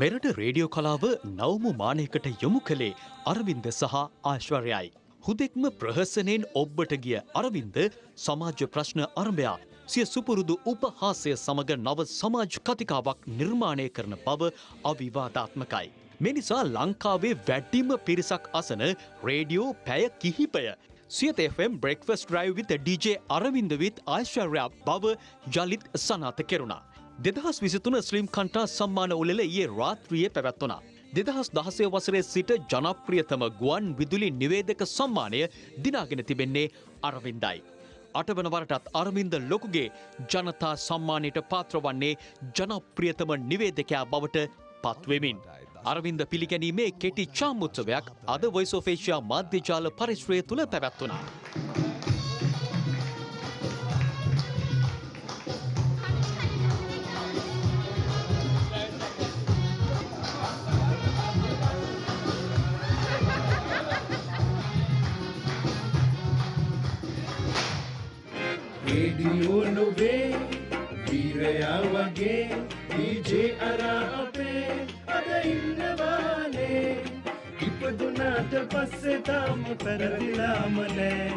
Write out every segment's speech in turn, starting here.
මෙරට රේඩියෝ කලාව නවමු මානයකට යොමු කළේ අරවින්ද සහ ආශ්වර්යයි. හුදෙක්ම ප්‍රහසනයෙන් ඔබ්බට ගිය අරවින්ද සමාජ ප්‍රශ්න අරභයා සිය සුපුරුදු උපහාසය සමඟ නව සමාජ් කතිකාවක් නිර්මාණය කරන බව අවිවාධාත්මකයි. මෙනිසා ලංකාවේ වැඩ්ඩිම පිරිසක් අසන රේඩියෝ පැය කිහිපය. Siyatha FM breakfast drive with DJ Aravinda with Ashcharya බව යළිත් සනාත කෙරුණා. දෙදහස් විසිතුන ස්ලිම් කන්ටා සම්මාන උළෙල ඒ රාත්‍රිය පැවැත්වනා. දෙදහස් දහසය වසරේ සිට ජනප්‍රියතම ගුවන් විදුලි නිවේදක සම්මානය දිනාගෙන තිබෙන්නේ අරවින්දයි. අටවන වරටත් අරවින්ද ලොකුගේ ජනතා සම්මානයට පාත්‍ර වන්නේ ජනප්‍රියතම නිවේදකයා බවට පත්වෙමින්. අරවින්ද පිළිගැනීමේ කෙටි චාමුත්සවයක් අද වොයිසෝෆේෂයා මාධ්‍යජාල පරිශ්‍රය තුළ පැවැත්වනා. රේඩියෝ නොවේ වීරයා වගේ ඩීජේ අරා අපේ අද ඉන්නවානේ ඉපදුනාට පස්සේ තාම පැරදිලාම නෑ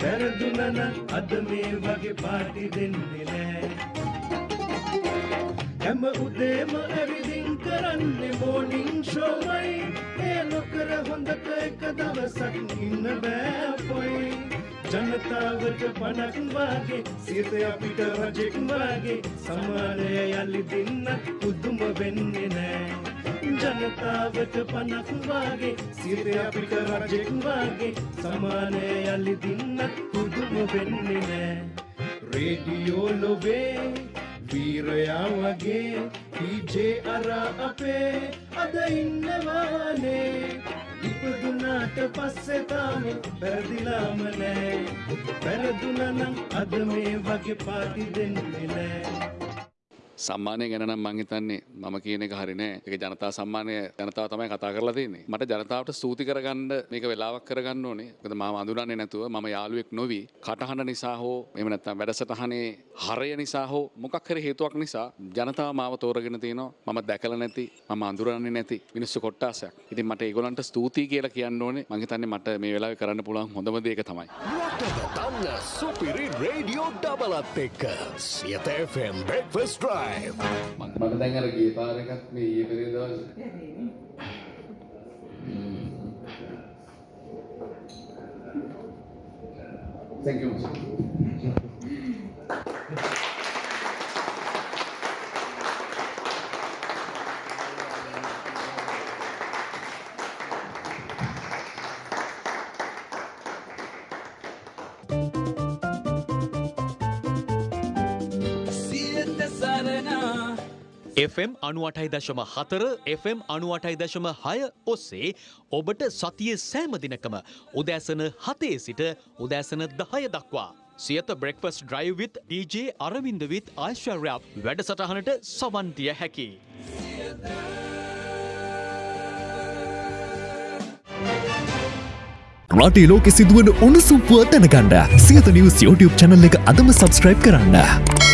පැරදුනන අද මේ වගේ පාටි දෙන්නේ නෑ හැම උදේම ඇවිදින් කරන්නේ මෝනිින් ෂෝමයි ඒ නොකර හොඳට එක දවසක් ඉන්න බෑපොයි ජනතාවට පනක් වගේ සිත අපිට රජෙක් වගේ සමානය යළි දෙන්න පුදුම වෙන්නේ නෑ. ජනතාවට පනක් වගේ සිත අපිට රජෙක් වගේ සමානය යළි දෙන්න පුදුම වෙන්නේ නෑ. රේඩියෝ ලොවේ වීරයා වගේ ටීජේ අරා අපේ අද ඉන්නවානේ. ඉපදුනාට පස්සෙ තාම පැරදිලාම නෑ. පැරදුනනම් අද මේ වගේ පාටි දෙන්නේ නෑ. සම්මානය ගැන නම් මං හිතන්නේ මම කියන එක හරි නෑ. ඒක ජනතා සම්මානය ජනතාව තමයි කතා කරලා තියෙන්නේ. මට ජනතාවට ස්තුති කරගන්න මේක වෙලාවක් කරගන්න ඕනේ. මොකද මම අඳුරන්නේ නැතුව මම යාළුවෙක් නොවි කටහඬ නිසා හෝ එහෙම නැත්නම් වැඩසටහනේ හරය නිසා හෝ මොකක් හරි හේතුවක් නිසා ජනතාව මාව තෝරගෙන තිනවා. මම දැකලා නැති, මම අඳුරන්නේ නැති මිනිස්සු කොට්ටාසයක්. ඉතින් මට ඒගොල්ලන්ට ස්තුතියි කියලා කියන්න ඕනේ. මං හිතන්නේ මට මේ වෙලාවේ කරන්න පුළුවන් හොඳම දේ ඒක තමයි. රටට දන්න සුපිරි රේඩියෝ ඩබලත් එක්ක සියත FM බ්‍රෙක්ෆස් ඩ්‍රයිව් මට දැන් අර ගිය පාර එකක් මේ ඊයේ පෙරේද දවසේ. Thank you. FM අනුවටයි දශම හතර FM අනුවටයි දශම හය ඔස්සේ ඔබට සතිය සෑම දිනකම උදෑසන හතේ සිට උදෑසන දහය දක්වා. සියත බ්‍රෙක්ෆස් ඩ්‍රයිවිත් DJ අරවින්දවිත් ආශ්චර්යක් වැඩසටහනට සවන්තිය හැකි. රටේ ලෝකෙ සිදුවන උණුසුම්පුව දැනගන්න සියත නිවස් YouTube චැනල් එක අදම සබස්ක්‍රයිබ් කරන්න.